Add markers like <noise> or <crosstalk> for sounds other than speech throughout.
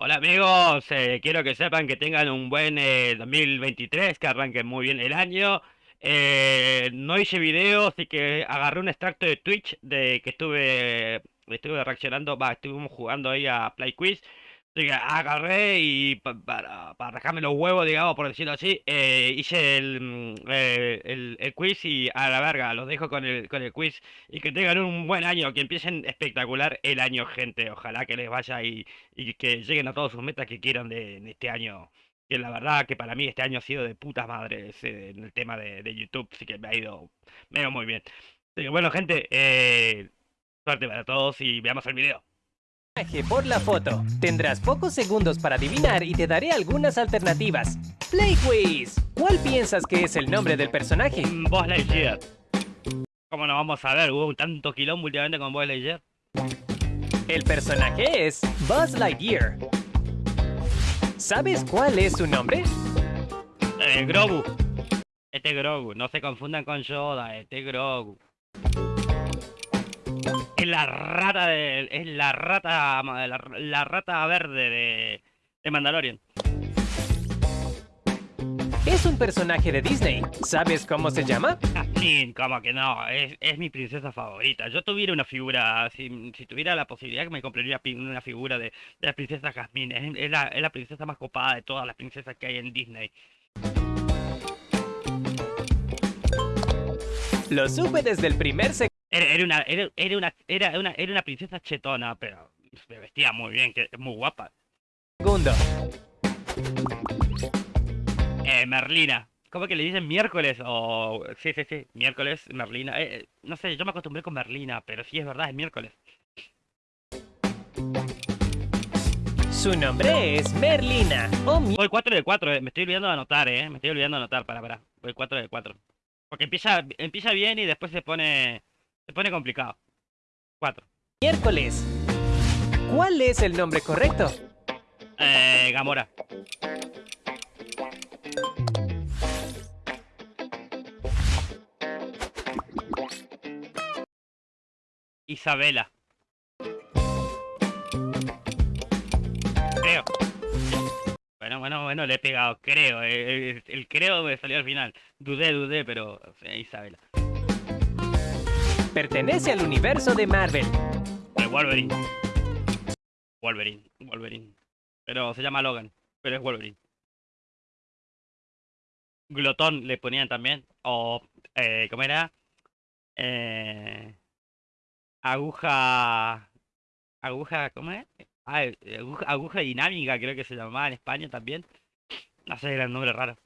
Hola amigos, eh, quiero que sepan que tengan un buen eh, 2023, que arranquen muy bien el año. Eh, no hice video, así que agarré un extracto de Twitch de que estuve, estuve reaccionando, estuvimos jugando ahí a Play Quiz. Agarré y pa- para, para rascarme los huevos, digamos, por decirlo así, eh, hice el, mm, eh, el, el quiz y a la verga, los dejo con el, con el quiz y que tengan un buen año, que empiecen espectacular el año, gente. Ojalá que les vaya y y que lleguen a todas sus metas que quieran de, este año. Que la verdad que para mí este año ha sido de puta madre ese, en el tema de, de YouTube, así que me ha ido, me ha ido muy bien. Así que bueno, gente, eh, suerte para todos y veamos el video. Por la foto. Tendrás pocos segundos para adivinar y te daré algunas alternativas. Play Quiz. ¿Cuál piensas que es el nombre del personaje? Mm, Buzz Lightyear. ¿Cómo no vamos a ver? Hubo un tanto quilombo últimamente con Buzz Lightyear. El personaje es Buzz Lightyear. ¿Sabes cuál es su nombre? Eh, Grogu. Este Grogu, no se confundan con Yoda, este Grogu. Es la rata de. Es la rata. La, la rata verde de. de Mandalorian. Es un personaje de Disney. ¿Sabes cómo se llama? Jasmine, como que no, es, es mi princesa favorita. Yo tuviera una figura, si, si tuviera la posibilidad, me compraría una figura de, de la princesa Jasmine. Es, es la, es la princesa más copada de todas las princesas que hay en Disney. Lo supe desde el primer Era, era una, era, era una, era una, era una princesa chetona, pero se vestía muy bien, que es muy guapa. segundo. Eh, Merlina. ¿Cómo que le dicen miércoles? O. Sí, sí, sí, miércoles, Merlina. Eh, eh, no sé, yo me acostumbré con Merlina, pero sí es verdad, es miércoles. Su nombre es Merlina. O mi- Voy 4 de 4, eh. me estoy olvidando de anotar, eh. Me estoy olvidando de anotar, para, para. Voy 4 de 4. Porque empieza, empieza bien y después se pone. Se pone complicado. 4. miércoles. ¿Cuál es el nombre correcto? Eh, Gamora. Isabela. Creo. Bueno, bueno, bueno, le he pegado, creo. eh, eh, el creo me salió al final. Dudé, dudé, pero eh, Isabela. Pertenece al universo de Marvel. El Wolverine. Wolverine, Wolverine. Pero se llama Logan, pero es Wolverine. Glotón le ponían también. O, eh, ¿cómo era? Eh, aguja. Aguja, ¿cómo es? Ah, eh, aguja, aguja dinámica, creo que se llamaba en España también. No sé, era un nombre raro.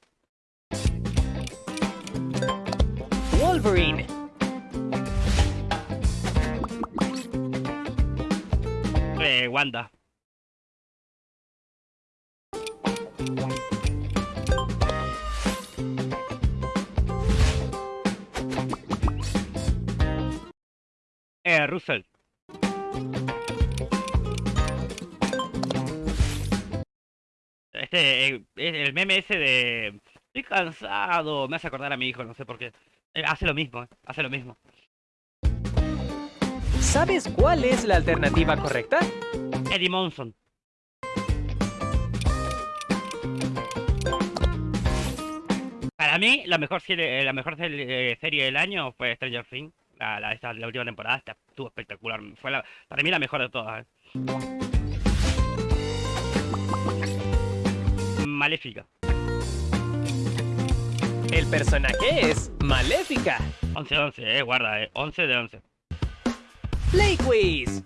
Wolverine. Wanda. Eh, Russell. Este, eh, el meme ese de... Estoy cansado. Me hace acordar a mi hijo, no sé por qué. Eh, hace lo mismo, eh, hace lo mismo. ¿Sabes cuál es la alternativa correcta? Eddie Monson. Para mí, la mejor serie, eh, la mejor serie, eh, serie del año fue Stranger Things. La, la, esta- la última temporada esta estuvo espectacular. Fue la, para mí la mejor de todas. eh. Maléfica. El personaje es Maléfica. 11 de 11, eh, guarda, eh. 11 de 11. Play Quiz.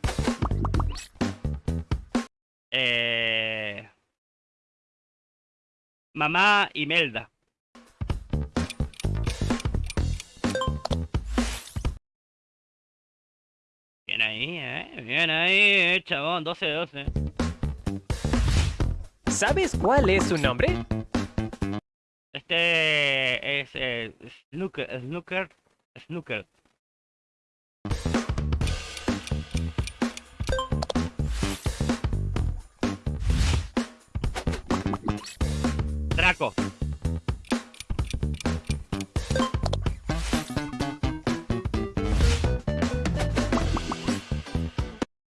Eh... Mamá Imelda. Bien ahí, eh. Bien ahí, eh, chabón. 12 de 12. ¿Sabes cuál es su nombre? Este es eh, Snooker, Snooker, Snooker.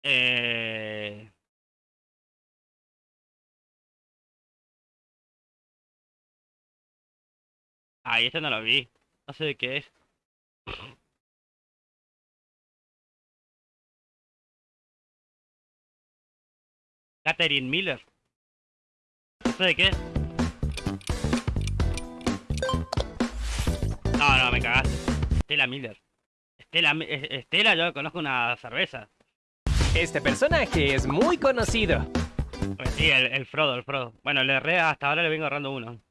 Eh... Ahí este no lo vi. No sé de qué es. Catherine Miller. No sé de qué. No, me cagaste. Stella Miller. Stella, Mi- eh, yo conozco una cerveza. Este personaje es muy conocido. Pues sí, el, el Frodo, el Frodo. Bueno, le erré, hasta ahora le vengo agarrando uno.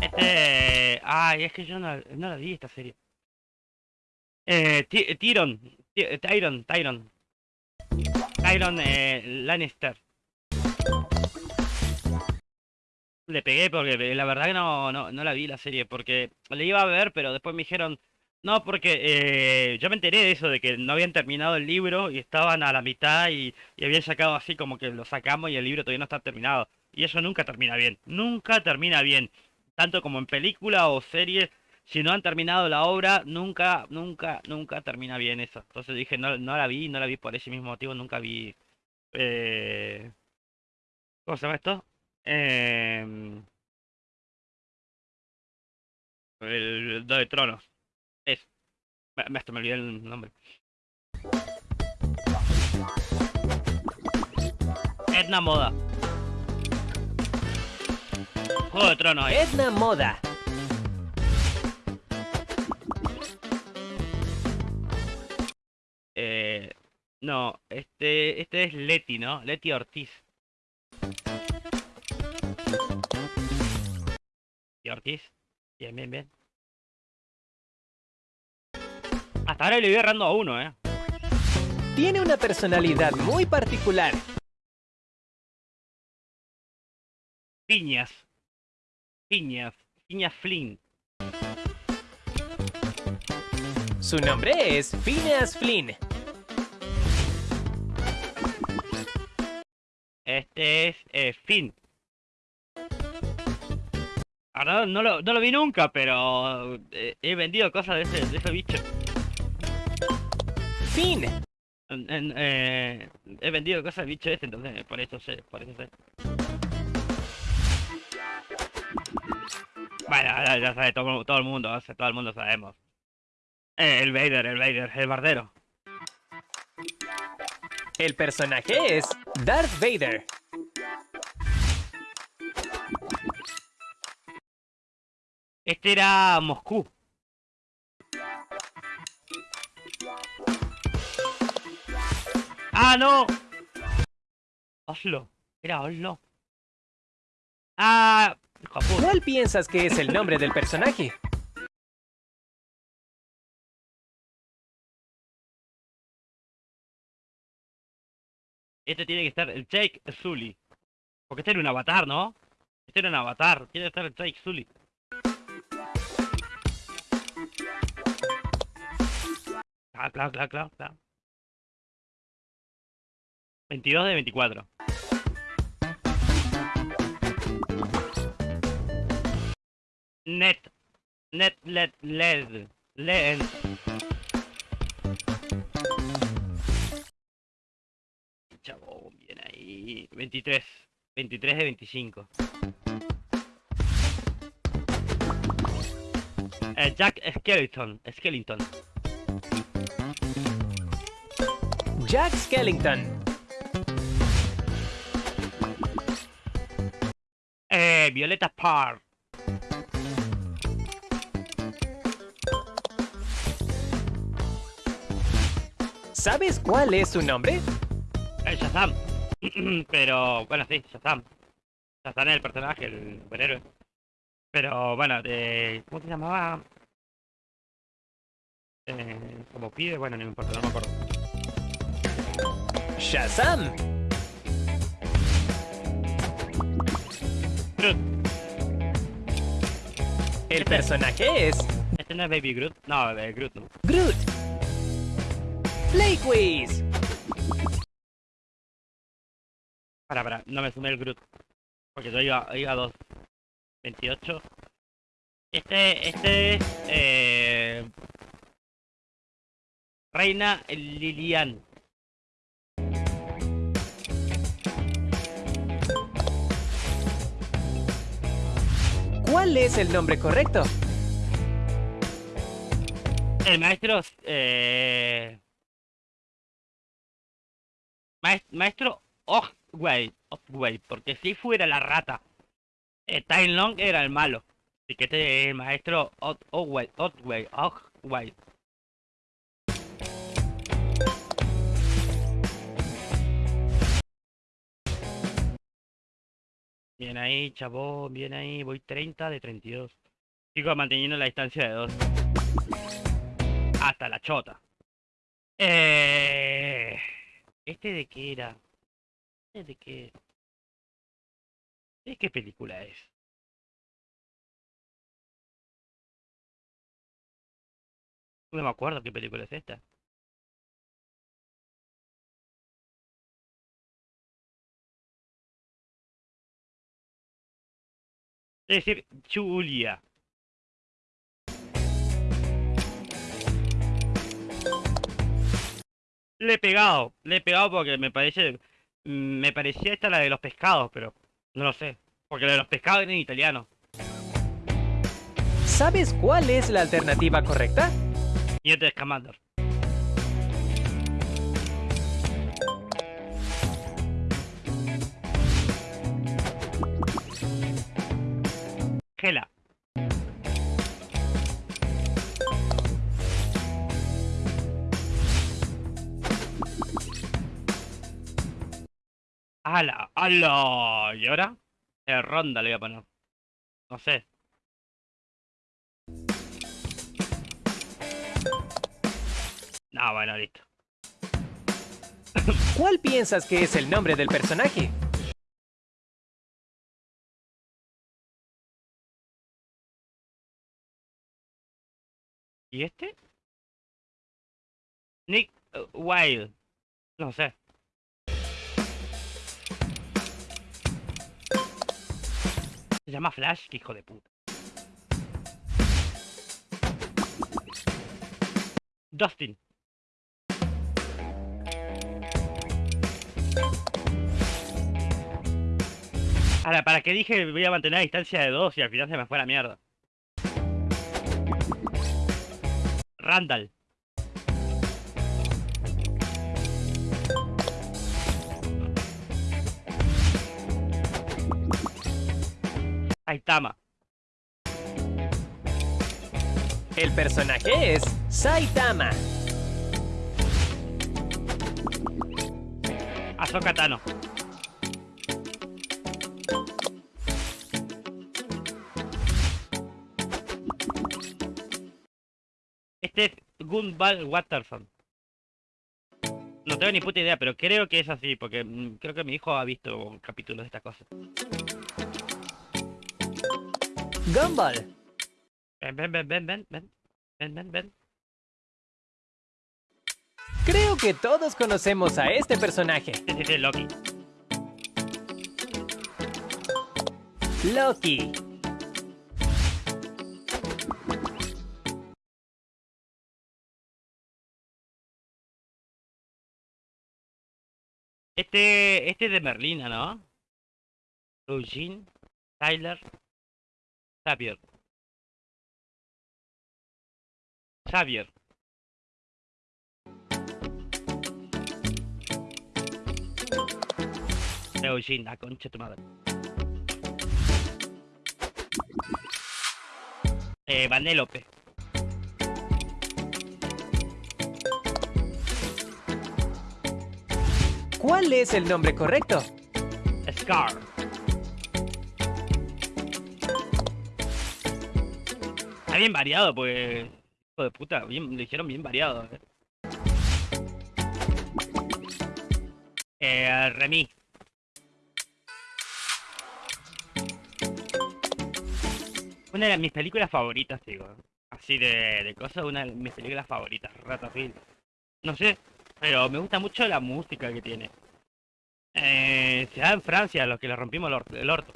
Este... Ay, es que yo no, no la vi esta serie. Eh, Ty- Tyron. Ty- Tyron, Tyron. Tyron eh, Lannister. Le pegué porque eh, la verdad que no, no, no la vi la serie, porque le iba a ver, pero después me dijeron, no, porque eh, yo me enteré de eso, de que no habían terminado el libro y estaban a la mitad y, y habían sacado así como que lo sacamos y el libro todavía no está terminado. Y eso nunca termina bien, nunca termina bien, tanto como en película o serie, si no han terminado la obra, nunca, nunca, nunca termina bien eso. Entonces dije, no, no la vi, no la vi por ese mismo motivo, nunca vi... Eh... ¿Cómo se llama esto? Em, el Dos de Tronos. Es. Me, olvidé el nombre. Edna Moda. Juego de Tronos. Edna Moda. Eh, no, este, este es Leti, ¿no? Leti Ortiz. Leti Ortiz. Bien, bien, bien. Hasta ahora le voy errando a uno, ¿eh? Tiene una personalidad muy particular. Piñas. Piñas. Piñas Flynn. Su nombre es Phineas Flynn. Este es eh, Finn. Ahora no lo, no lo vi nunca, pero eh, he vendido cosas de ese, de ese bicho. Finn. En- en, eh, he vendido cosas del bicho este, entonces por eso sé, por eso sé. Bueno, ya, ya sabe todo, todo el mundo, todo el mundo sabemos. El Vader, el Vader, el bardero. El personaje es Darth Vader. Este era Moscú. ¡Ah, no! Oslo. Era Oslo. ¡Ah! ¿Cuál piensas que es el nombre del personaje? Este tiene que estar el Jake Sully. Porque este era un avatar, ¿no? Este era un avatar. Tiene que estar el Jake Sully. Claro, claro, claro, claro, claro. 22 de 24. Net. Net LED LED. LED. 23. 23 de 25. Eh, Jack Skellington. Skellington. Jack Skellington. Eh, Violeta Parr. ¿Sabes cuál es su nombre? Eh, Shazam. <clears throat> Pero, bueno, sí, Shazam. Shazam es el personaje, el superhéroe. Pero, bueno, de... ¿Cómo se llamaba? Eh, como pide, bueno, no me importa, no me acuerdo. Shazam. Groot. El personaje es Este no es Baby Groot. No, Groot no. Groot. Play Quiz. Para, para, no me sumé el Groot. Porque yo iba, iba a 2. 28. Este, este es... Eh, Reina Lilian. ¿Cuál es el nombre correcto? El maestro... Eh... maestro Ogway, Ogway, porque si fuera la rata. Time Long era el malo. Así que este es el maestro Ogway, Ogway, Ogway. Bien ahí, chabón, bien ahí. Voy 30 de 32. Sigo manteniendo la distancia de 2. Hasta la chota. Eh... ¿Este de qué era? ¿Este de qué? ¿De qué película es? No me acuerdo qué película es esta. Es decir, Julia. Le he pegado, le he pegado porque me parece... Me parecía esta la de los pescados, pero no lo sé. Porque la de los pescados era en italiano. ¿Sabes cuál es la alternativa correcta? de Scamander. Gela. ¡Hala! ¡Hala! ¿Y ahora? Eh, ronda le voy a poner. No sé. No, bueno, listo. <laughs> ¿Cuál piensas que es el nombre del personaje? ¿Y este? Nick uh, Wild. No sé. Se llama Flash, que hijo de puta. Dustin. Ahora, ¿para qué dije voy a mantener a distancia de dos y al final se me fue la mierda? Randall. Saitama. El personaje es Saitama. Ahsoka Tano. Este es Gunval Watterson. No tengo ni puta idea, pero creo que es así, porque mm, creo que mi hijo ha visto capítulos de estas cosas. Gumball. Ven, ven, ven, ven, ven, ven. Ven, ven, ven. Creo que todos conocemos a este personaje. Loki. Loki. Este, este es de Merlina, ¿no? Eugene, Tyler, Xavier. Xavier. Eugene, concha de tu madre. Eh, Vanélope. ¿Cuál es el nombre correcto? Scar. Bien variado, pues. Hijo de puta, bien, le dijeron bien variado. Eh, eh. Una de mis películas favoritas, digo. Así de, de cosas, una de mis películas favoritas, Ratatouille. No sé, pero me gusta mucho la música que tiene. Eh, se da en Francia, los que le rompimos el, orto.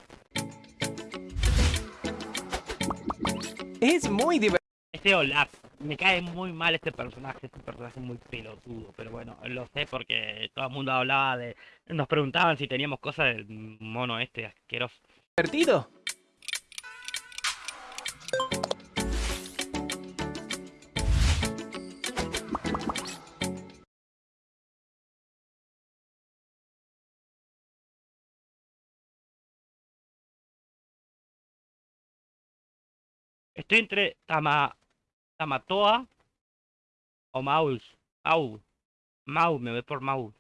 Es muy divertido. Es dice Olaf. Me cae muy mal este personaje, este personaje muy pelotudo, pero bueno, lo sé porque todo el mundo hablaba de... Nos preguntaban si teníamos cosas del mono este asqueroso. divertido. Estoy entre Tama... Tamatoa o Maul. Mau. Mau, me voy por Mau.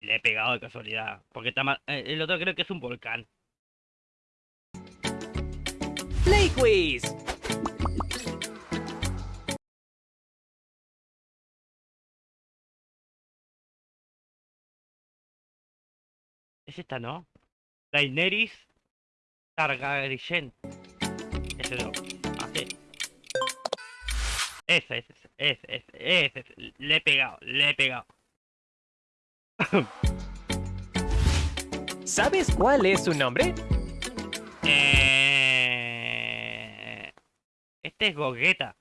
Le he pegado de casualidad. Porque Tama... eh, el otro creo que es un volcán. Play Quiz. Es esta, ¿no? Daenerys Targaryen. Ese no. Ah, sí. Ese, ese, ese, ese, ese, ese. Le he pegado, le he pegado. <laughs> ¿Sabes cuál es su nombre? Eh... Este es Gogeta.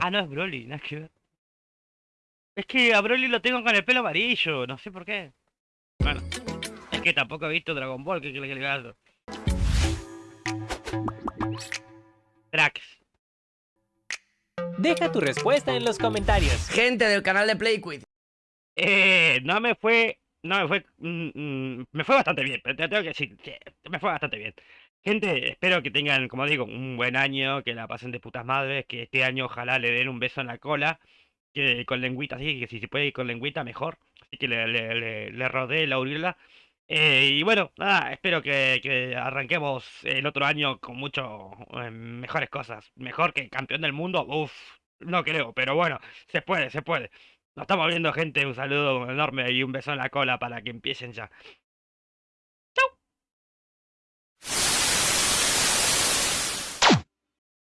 Ah, no es Broly, nada que ver. Es que a Broly lo tengo con el pelo amarillo, no sé por qué. Bueno, es que tampoco he visto Dragon Ball, que que le gato. Tracks. Deja tu respuesta en los comentarios. Gente del canal de PlayQuid. Eh, no me fue. No me fue. mm, mm, me fue bastante bien, pero te tengo que decir. Me fue bastante bien. Gente, espero que tengan, como digo, un buen año, que la pasen de putas madres, que este año ojalá le den un beso en la cola, que con lengüita, así que si se puede ir con lengüita, mejor. Así que le, le, la aureola. Eh, y bueno, nada, espero que, que arranquemos el otro año con mucho eh, mejores cosas. Mejor que campeón del mundo, uff, no creo, pero bueno, se puede, se puede. Nos estamos viendo, gente. Un saludo enorme y un beso en la cola para que empiecen ya.